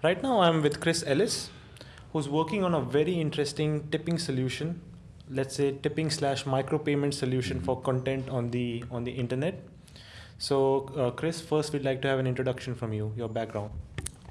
Right now, I'm with Chris Ellis, who's working on a very interesting tipping solution. Let's say tipping slash micropayment solution for content on the on the internet. So, uh, Chris, first we'd like to have an introduction from you, your background.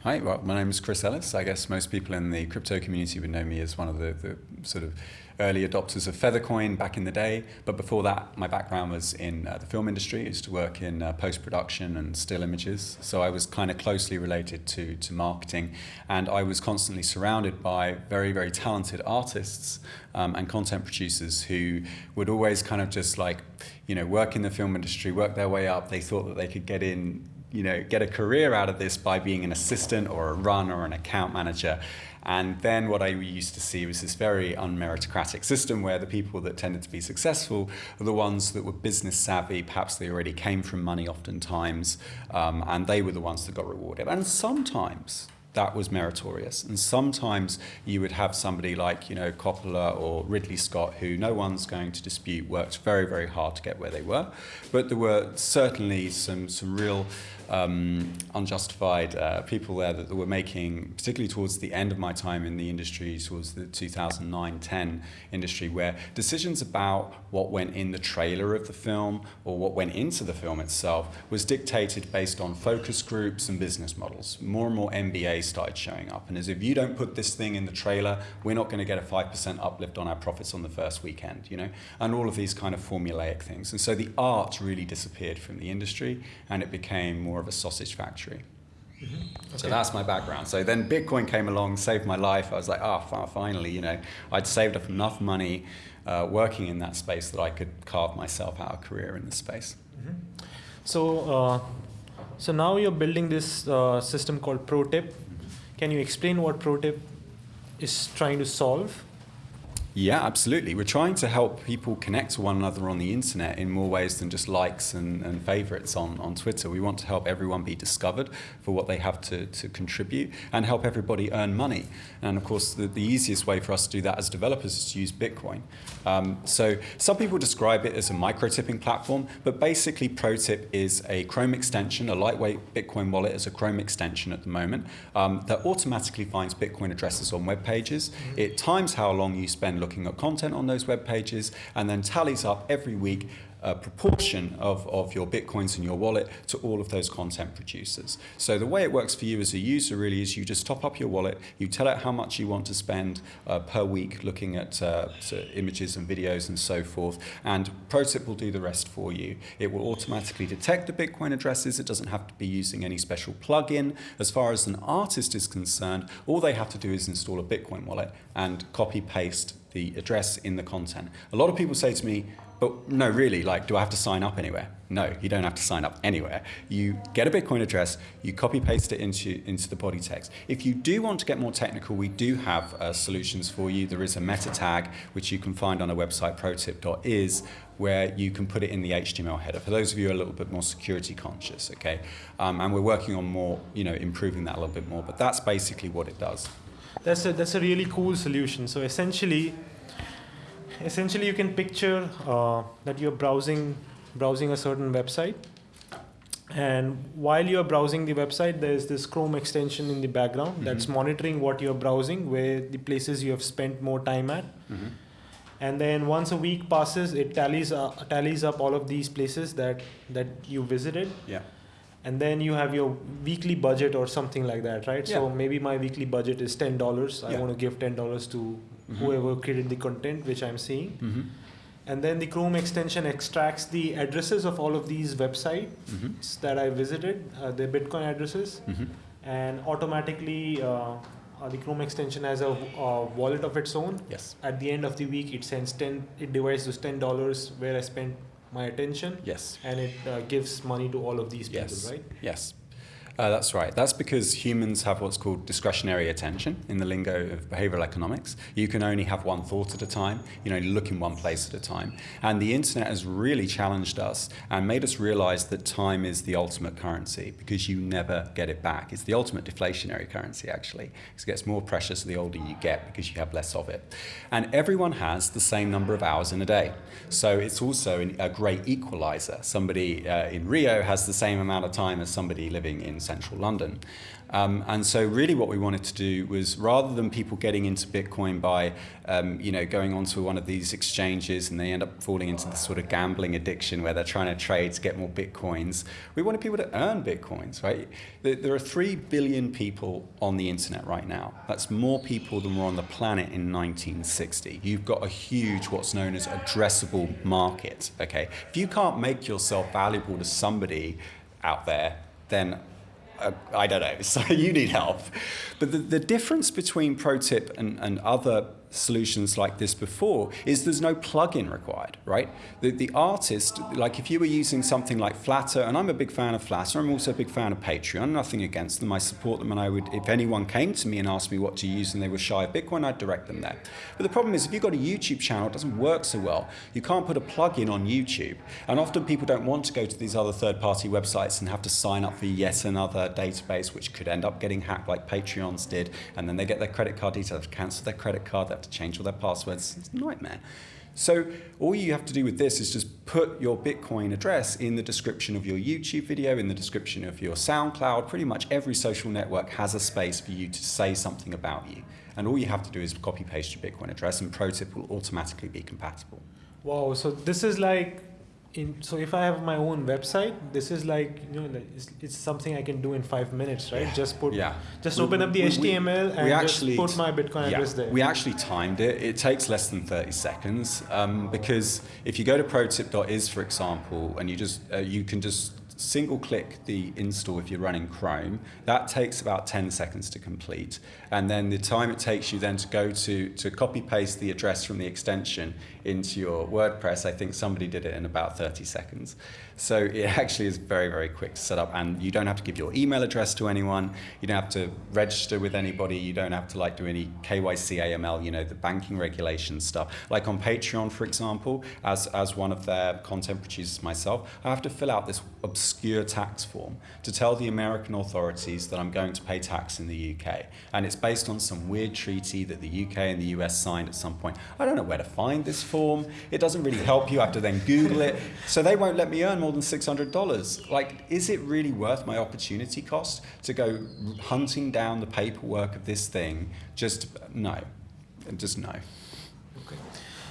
Hi, well, my name is Chris Ellis. I guess most people in the crypto community would know me as one of the, the sort of early adopters of Feathercoin back in the day. But before that, my background was in uh, the film industry. I used to work in uh, post production and still images. So I was kind of closely related to, to marketing. And I was constantly surrounded by very, very talented artists um, and content producers who would always kind of just like, you know, work in the film industry, work their way up. They thought that they could get in you know, get a career out of this by being an assistant or a run or an account manager. And then what I used to see was this very unmeritocratic system where the people that tended to be successful were the ones that were business savvy, perhaps they already came from money oftentimes, um, and they were the ones that got rewarded. And sometimes that was meritorious. And sometimes you would have somebody like, you know, Coppola or Ridley Scott, who no one's going to dispute worked very, very hard to get where they were. But there were certainly some, some real um, unjustified uh, people there that were making, particularly towards the end of my time in the industry, towards the 2009-10 industry, where decisions about what went in the trailer of the film or what went into the film itself was dictated based on focus groups and business models. More and more MBAs started showing up, and as if you don't put this thing in the trailer, we're not going to get a 5% uplift on our profits on the first weekend, you know, and all of these kind of formulaic things. And so the art really disappeared from the industry, and it became more of a sausage factory. Mm -hmm. okay. So that's my background. So then Bitcoin came along, saved my life. I was like, ah, oh, finally, you know, I'd saved up enough money uh, working in that space that I could carve myself out a career in this space. Mm -hmm. So, uh, so now you're building this uh, system called ProTip. Can you explain what ProTip is trying to solve? Yeah, absolutely. We're trying to help people connect to one another on the internet in more ways than just likes and, and favorites on, on Twitter. We want to help everyone be discovered for what they have to, to contribute and help everybody earn money. And of course, the, the easiest way for us to do that as developers is to use Bitcoin. Um, so some people describe it as a micro-tipping platform, but basically ProTip is a Chrome extension, a lightweight Bitcoin wallet as a Chrome extension at the moment um, that automatically finds Bitcoin addresses on web pages. Mm -hmm. It times how long you spend looking at content on those web pages and then tallies up every week a proportion of, of your bitcoins in your wallet to all of those content producers. So the way it works for you as a user really is you just top up your wallet, you tell it how much you want to spend uh, per week looking at uh, images and videos and so forth, and ProTip will do the rest for you. It will automatically detect the Bitcoin addresses, it doesn't have to be using any special plugin. As far as an artist is concerned, all they have to do is install a Bitcoin wallet and copy paste the address in the content. A lot of people say to me, but no, really, like, do I have to sign up anywhere? No, you don't have to sign up anywhere. You get a Bitcoin address, you copy paste it into, into the body text. If you do want to get more technical, we do have uh, solutions for you. There is a meta tag, which you can find on our website, protip.is, where you can put it in the HTML header. For those of you who are a little bit more security conscious, okay? Um, and we're working on more, you know, improving that a little bit more, but that's basically what it does. That's a, that's a really cool solution. So essentially, essentially you can picture uh, that you're browsing browsing a certain website and while you're browsing the website there's this chrome extension in the background mm -hmm. that's monitoring what you're browsing where the places you have spent more time at mm -hmm. and then once a week passes it tallies uh, tallies up all of these places that that you visited yeah and then you have your weekly budget or something like that right yeah. so maybe my weekly budget is $10 yeah. i want to give $10 to mm-hmm. whoever created the content which I'm seeing. Mm-hmm. And then the Chrome extension extracts the addresses of all of these websites mm-hmm. that I visited, uh, the Bitcoin addresses, mm-hmm. and automatically uh, uh, the Chrome extension has a, a, wallet of its own. Yes. At the end of the week, it sends ten. It divides those ten dollars where I spent my attention. Yes. And it uh, gives money to all of these people, yes. right? Yes. Uh, that's right. That's because humans have what's called discretionary attention in the lingo of behavioral economics. You can only have one thought at a time. You know, look in one place at a time. And the internet has really challenged us and made us realize that time is the ultimate currency because you never get it back. It's the ultimate deflationary currency, actually. It gets more precious the older you get because you have less of it. And everyone has the same number of hours in a day. So it's also a great equalizer. Somebody uh, in Rio has the same amount of time as somebody living in central London. Um, and so really what we wanted to do was rather than people getting into Bitcoin by, um, you know, going onto one of these exchanges and they end up falling into this sort of gambling addiction where they're trying to trade to get more Bitcoins, we wanted people to earn Bitcoins, right? There are 3 billion people on the internet right now. That's more people than were on the planet in 1960. You've got a huge, what's known as addressable market, okay? If you can't make yourself valuable to somebody out there, then I don't know, so you need help. But the, the difference between ProTip and, and other solutions like this before is there's no plugin required, right? The, the artist, like if you were using something like Flattr, and I'm a big fan of Flattr, I'm also a big fan of Patreon, nothing against them, I support them, and I would, if anyone came to me and asked me what to use and they were shy of Bitcoin, I'd direct them there. But the problem is if you've got a YouTube channel, it doesn't work so well. You can't put a plugin on YouTube, and often people don't want to go to these other third-party websites and have to sign up for yet another database, which could end up getting hacked like Patreon's did, and then they get their credit card details, cancel their credit card, they have to change all their passwords. It's a nightmare. So all you have to do with this is just put your Bitcoin address in the description of your YouTube video, in the description of your SoundCloud. Pretty much every social network has a space for you to say something about you. And all you have to do is copy paste your Bitcoin address and ProTip will automatically be compatible. Wow, so this is like in, so if I have my own website, this is like you know it's, it's something I can do in five minutes, right? Yeah. Just put yeah. just we, open up the we, HTML we, and actually, just put my Bitcoin yeah, address there. We actually timed it. It takes less than 30 seconds um, because if you go to protip.is, for example, and you just uh, you can just single click the install if you're running Chrome. That takes about 10 seconds to complete. And then the time it takes you then to go to, to copy paste the address from the extension into your WordPress, I think somebody did it in about 30 seconds. So it actually is very, very quick to set up and you don't have to give your email address to anyone. You don't have to register with anybody. You don't have to like do any KYC AML, you know, the banking regulation stuff. Like on Patreon, for example, as, as one of their content producers myself, I have to fill out this obscure tax form to tell the American authorities that I'm going to pay tax in the UK. And it's based on some weird treaty that the UK and the US signed at some point. I don't know where to find this form. It doesn't really help you. I have to then Google it. So they won't let me earn more than $600. Like, is it really worth my opportunity cost to go hunting down the paperwork of this thing? Just no. Just no.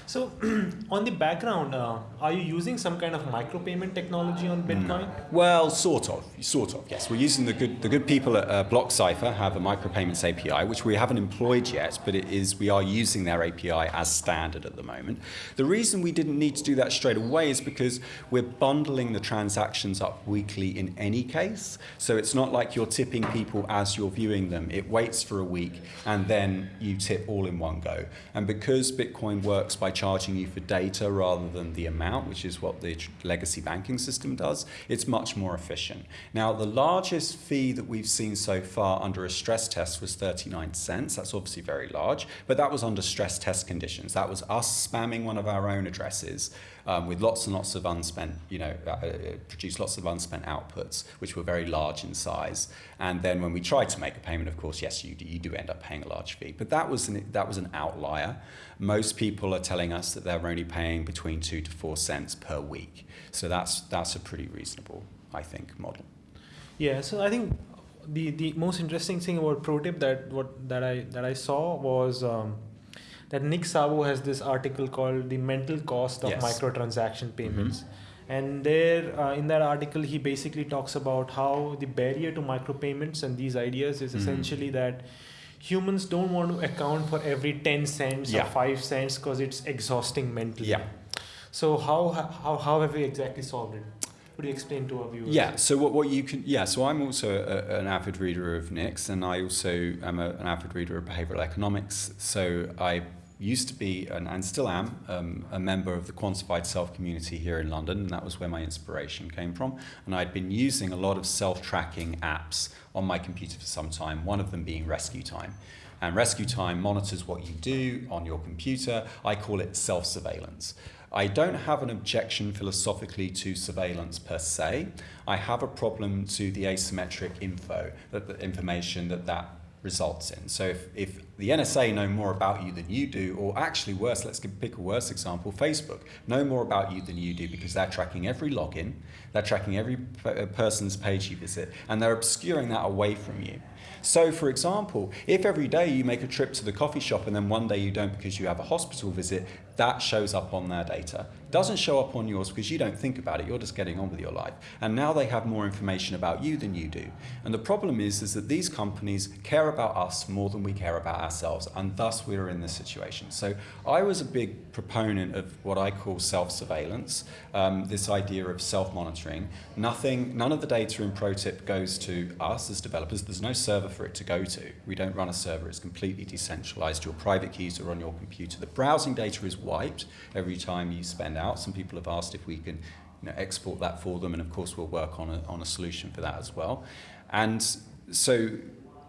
So, on the background, uh, are you using some kind of micropayment technology on Bitcoin? No. Well, sort of, sort of. Yes, we're using the good the good people at uh, BlockCypher have a micropayments API, which we haven't employed yet, but it is we are using their API as standard at the moment. The reason we didn't need to do that straight away is because we're bundling the transactions up weekly in any case. So it's not like you're tipping people as you're viewing them. It waits for a week and then you tip all in one go. And because Bitcoin works by charging you for data rather than the amount, which is what the legacy banking system does, it's much more efficient. Now, the largest fee that we've seen so far under a stress test was 39 cents. That's obviously very large, but that was under stress test conditions. That was us spamming one of our own addresses um, with lots and lots of unspent, you know, uh, uh, produced lots of unspent outputs, which were very large in size. And then when we tried to make a payment, of course, yes, you, you do end up paying a large fee. But that was, an, that was an outlier. Most people are telling us that they're only paying between two to four cents per week. So that's, that's a pretty reasonable, I think, model. Yeah, so I think the, the most interesting thing about ProTip that what that I that I saw was um, that Nick Szabo has this article called "The Mental Cost of yes. Microtransaction Payments." Mm-hmm. And there, uh, in that article, he basically talks about how the barrier to micropayments and these ideas is mm-hmm. essentially that humans don't want to account for every 10 cents yeah. or 5 cents because it's exhausting mentally. Yeah. So how, how, how have we exactly solved it? Would you explain to our viewers? Yeah, so what, what you can, yeah, so I'm also a, an avid reader of Nick's and I also am a, an avid reader of behavioral economics. So I used to be, and, and still am, um, a member of the quantified self community here in London, and that was where my inspiration came from. And I'd been using a lot of self tracking apps on my computer for some time, one of them being Rescue Time. And Rescue Time monitors what you do on your computer. I call it self surveillance. I don't have an objection philosophically to surveillance per se. I have a problem to the asymmetric info, that the information that that results in. So if, if the NSA know more about you than you do, or actually worse, let's pick a worse example, Facebook know more about you than you do because they're tracking every login, they're tracking every uh, person's page you visit, and they're obscuring that away from you. So, for example, if every day you make a trip to the coffee shop and then one day you don't because you have a hospital visit, that shows up on their data. Doesn't show up on yours because you don't think about it, you're just getting on with your life. And now they have more information about you than you do. And the problem is, is that these companies care about us more than we care about ourselves, and thus we're in this situation. So I was a big proponent of what I call self-surveillance, um, this idea of self-monitoring. Nothing, none of the data in ProTip goes to us as developers. There's no server for it to go to. We don't run a server, it's completely decentralized. Your private keys are on your computer. The browsing data is wiped every time you spend out. Some people have asked if we can you know, export that for them, and of course we'll work on a, on a solution for that as well. And so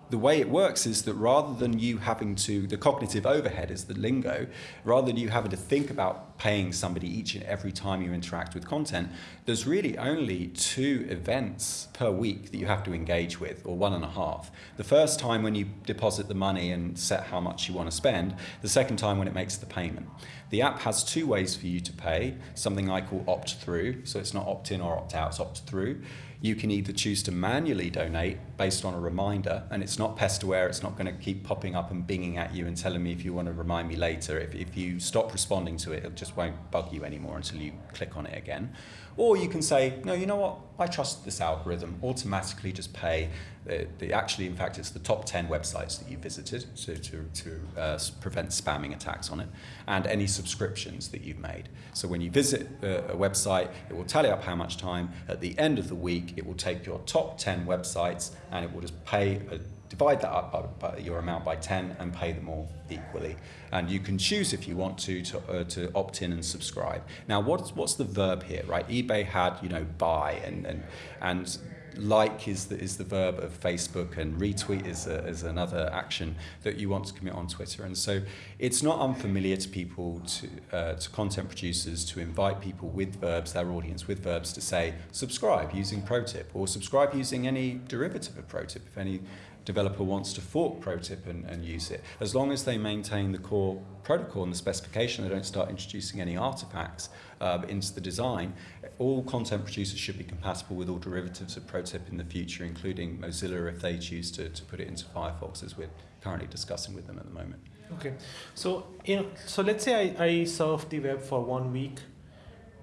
the way it works is that rather than you having to, the cognitive overhead is the lingo, rather than you having to think about paying somebody each and every time you interact with content, there's really only two events per week that you have to engage with, or one and a half. The first time when you deposit the money and set how much you want to spend, the second time when it makes the payment. The app has two ways for you to pay, something I call opt through, so it's not opt in or opt out, it's opt through you can either choose to manually donate based on a reminder, and it's not pest aware, it's not going to keep popping up and binging at you and telling me if you want to remind me later. If, if you stop responding to it, it just won't bug you anymore until you click on it again. Or you can say, no, you know what, I trust this algorithm, automatically just pay. The, the, actually, in fact, it's the top 10 websites that you visited to, to, to uh, prevent spamming attacks on it, and any subscriptions that you've made. So when you visit a, a website, it will tally up how much time. At the end of the week, it will take your top 10 websites and it will just pay a divide that up by, by, your amount by 10 and pay them all equally. And you can choose if you want to to, uh, to opt in and subscribe. Now, what's, what's the verb here, right? eBay had, you know, buy and, and, and like is the, is the verb of Facebook and retweet is, a, is another action that you want to commit on Twitter. And so it's not unfamiliar to people, to, uh, to content producers, to invite people with verbs, their audience with verbs, to say subscribe using ProTip or subscribe using any derivative of ProTip if any developer wants to fork ProTip and, and use it. As long as they maintain the core protocol and the specification, they don't start introducing any artifacts uh, into the design, all content producers should be compatible with all derivatives of ProTip in the future, including Mozilla if they choose to, to put it into Firefox, as we're currently discussing with them at the moment. Okay, so you know, so let's say I, I surf the web for one week,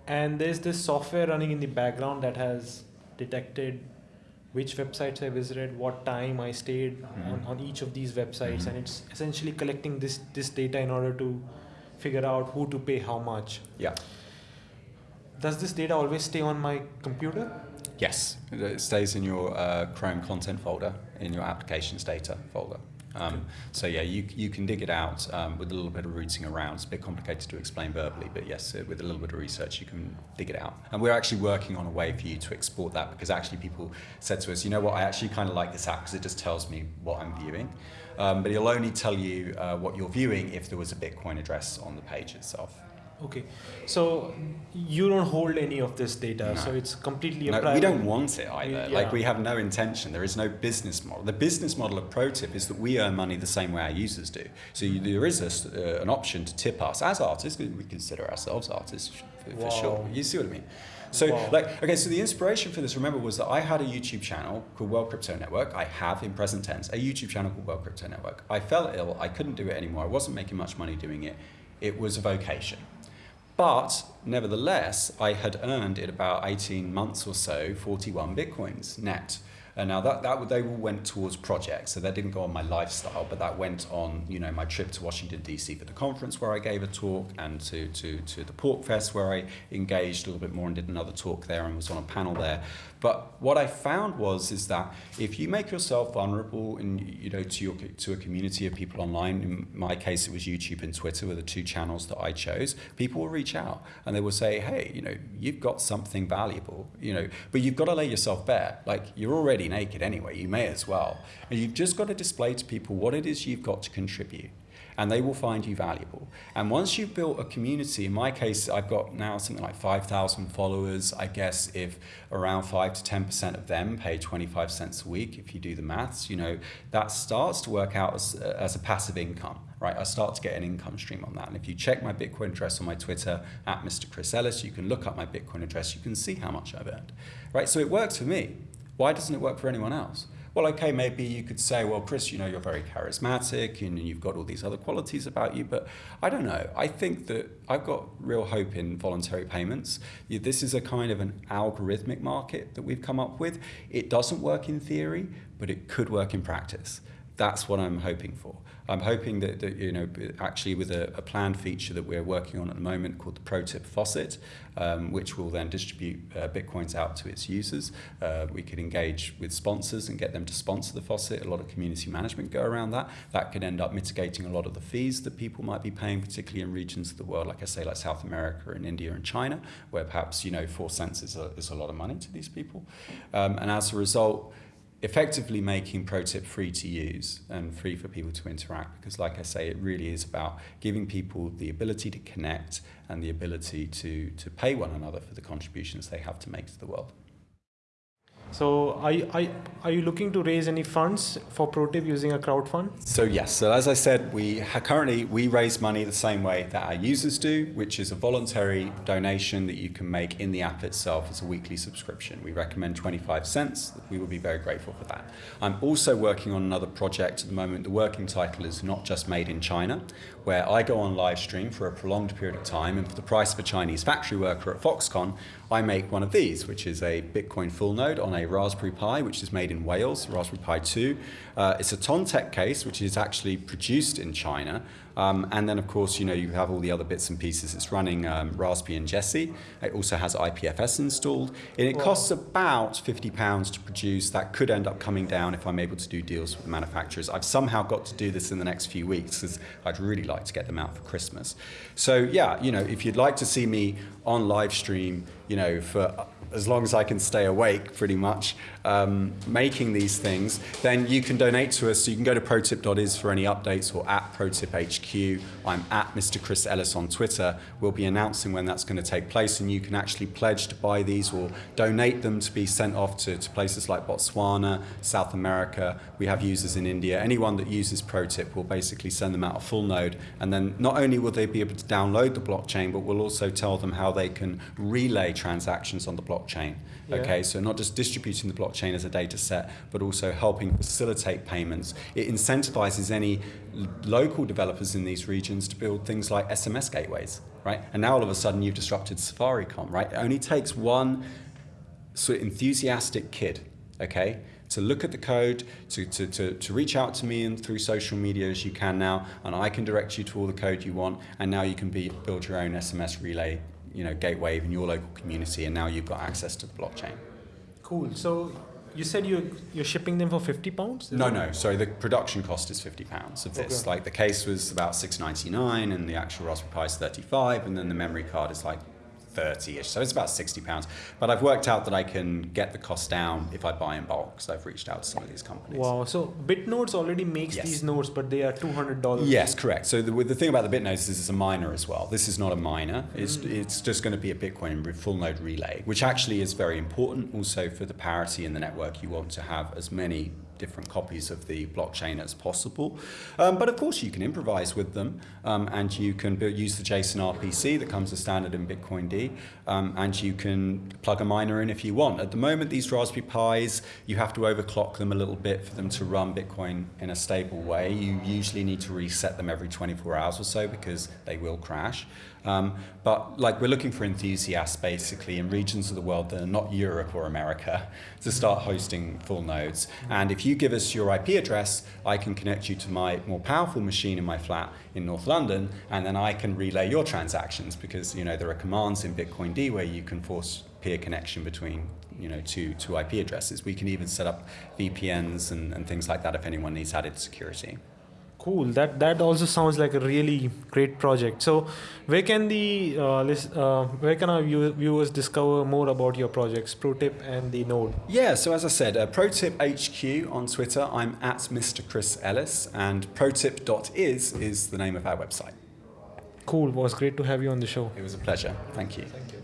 and there's this software running in the background that has detected which websites I visited, what time I stayed mm-hmm. on, on each of these websites, mm-hmm. and it's essentially collecting this this data in order to figure out who to pay how much. Yeah. Does this data always stay on my computer? Yes, it stays in your uh, Chrome content folder, in your applications data folder. Um, so yeah, you, you can dig it out um, with a little bit of rooting around. It's a bit complicated to explain verbally, but yes, uh, with a little bit of research, you can dig it out. And we're actually working on a way for you to export that because actually people said to us, you know what, I actually kind of like this app because it just tells me what I'm viewing. Um, but it'll only tell you uh, what you're viewing if there was a Bitcoin address on the page itself. Okay, so you don't hold any of this data, no. so it's completely no, We don't want it either. Yeah. Like we have no intention. There is no business model. The business model of ProTip is that we earn money the same way our users do. So you, there is a, uh, an option to tip us as artists. We consider ourselves artists for, for sure. You see what I mean? So, wow. like, okay, so the inspiration for this, remember, was that I had a YouTube channel called World Crypto Network. I have, in present tense, a YouTube channel called World Crypto Network. I fell ill. I couldn't do it anymore. I wasn't making much money doing it. It was a vocation. But nevertheless, I had earned in about 18 months or so 41 bitcoins net. And now that, that they all went towards projects, so that didn't go on my lifestyle, but that went on, you know, my trip to Washington DC for the conference where I gave a talk, and to to to the PorcFest where I engaged a little bit more and did another talk there and was on a panel there. But what I found was is that if you make yourself vulnerable and you know to your to a community of people online, in my case it was YouTube and Twitter were the two channels that I chose, people will reach out and they will say, hey, you know, you've got something valuable, you know, but you've got to lay yourself bare. Like you're already naked anyway, you may as well. And you've just got to display to people what it is you've got to contribute. and they will find you valuable. And once you've built a community, in my case, I've got now something like 5,000 followers. I guess if around 5 to 10% of them pay 25 cents a week, if you do the maths, you know, that starts to work out as, as a passive income right? I start to get an income stream on that. And if you check my Bitcoin address on my Twitter at Mr. Chris Ellis, you can look up my Bitcoin address, you can see how much I've earned, right? So it works for me. Why doesn't it work for anyone else? Well, okay, maybe you could say, well, Chris, you know, you're very charismatic and you've got all these other qualities about you, but I don't know. I think that I've got real hope in voluntary payments. This is a kind of an algorithmic market that we've come up with. It doesn't work in theory, but it could work in practice. That's what I'm hoping for. I'm hoping that, that you know, actually with a, a, planned feature that we're working on at the moment called the ProTip Faucet, um, which will then distribute uh, Bitcoins out to its users. Uh, we could engage with sponsors and get them to sponsor the faucet. A lot of community management go around that. That could end up mitigating a lot of the fees that people might be paying, particularly in regions of the world, like I say, like South America and India and China, where perhaps, you know, four cents is a, is a lot of money to these people. Um, and as a result, effectively making ProTip free to use and free for people to interact because like I say it really is about giving people the ability to connect and the ability to to pay one another for the contributions they have to make to the world. So are you, are, are you looking to raise any funds for ProTip using a crowd fund? So yes, so as I said, we currently we raise money the same way that our users do, which is a voluntary donation that you can make in the app itself as a weekly subscription. We recommend 25 cents. We would be very grateful for that. I'm also working on another project at the moment. The working title is Not Just Made in China, where I go on live stream for a prolonged period of time and for the price of a Chinese factory worker at Foxconn, I make one of these, which is a Bitcoin full node on a Raspberry Pi, which is made in Wales, Raspberry Pi 2. Uh, it's a Tontec case, which is actually produced in China. Um, and then, of course, you know, you have all the other bits and pieces. It's running um, Raspbian Jessie. It also has IPFS installed. And it costs about £50 to produce. That could end up coming down if I'm able to do deals with the manufacturers. I've somehow got to do this in the next few weeks because I'd really like to get them out for Christmas. So, yeah, you know, if you'd like to see me on live stream, you know, for as long as I can stay awake, pretty much, um, making these things, then you can donate to us. So you can go to protip.is for any updates or at protipHQ. I'm at Mr. Chris Ellis on Twitter. We'll be announcing when that's going to take place, and you can actually pledge to buy these or donate them to be sent off to, to places like Botswana, South America. We have users in India. Anyone that uses ProTip will basically send them out a full node, and then not only will they be able to download the blockchain, but we'll also tell them how they can relay transactions on the blockchain blockchain. Yeah. Okay, so not just distributing the blockchain as a data set, but also helping facilitate payments. It incentivizes any local developers in these regions to build things like SMS gateways, right? And now all of a sudden you've disrupted Safaricom, right? It only takes one sort of enthusiastic kid, okay, to look at the code, to, to, to, to reach out to me and through social media as you can now, and I can direct you to all the code you want, and now you can be, build your own SMS relay you know, gateway in your local community, and now you've got access to the blockchain. Cool. So you said you're you're shipping them for fifty pounds? No, no. Sorry, the production cost is fifty pounds of this. Okay. Like the case was about six ninety nine, and the actual Raspberry Pi is thirty five, and then the memory card is like 30-ish, so it's about 60 pounds. But I've worked out that I can get the cost down if I buy in bulk, so I've reached out to some of these companies. Wow, so BitNodes already makes yes. these nodes, but they are $200? Yes, correct. So the, the thing about the BitNodes is it's a miner as well. This is not a miner. It's, mm. it's just going to be a Bitcoin full node relay, which actually is very important also for the parity in the network. You want to have as many different copies of the blockchain as possible. Um, but of course you can improvise with them um, and you can use the JSON RPC that comes as standard in Bitcoin D um, and you can plug a miner in if you want. At the moment these Raspberry Pis, you have to overclock them a little bit for them to run Bitcoin in a stable way. You usually need to reset them every 24 hours or so because they will crash. Um, but like we're looking for enthusiasts basically in regions of the world that are not Europe or America to start hosting full nodes. And if you give us your IP address, I can connect you to my more powerful machine in my flat in North London, and then I can relay your transactions because you know there are commands in Bitcoin D where you can force peer connection between you know two, two IP addresses. We can even set up VPNs and, and things like that if anyone needs added security. Cool. That that also sounds like a really great project. So, where can the uh, list, uh, where can our view- viewers discover more about your projects, ProTip and the Node? Yeah, so as I said, uh, ProTip HQ on Twitter, I'm at Mr. Chris Ellis, and protip.is is the name of our website. Cool. Was great to have you on the show. It was a pleasure. Thank you. Thank you.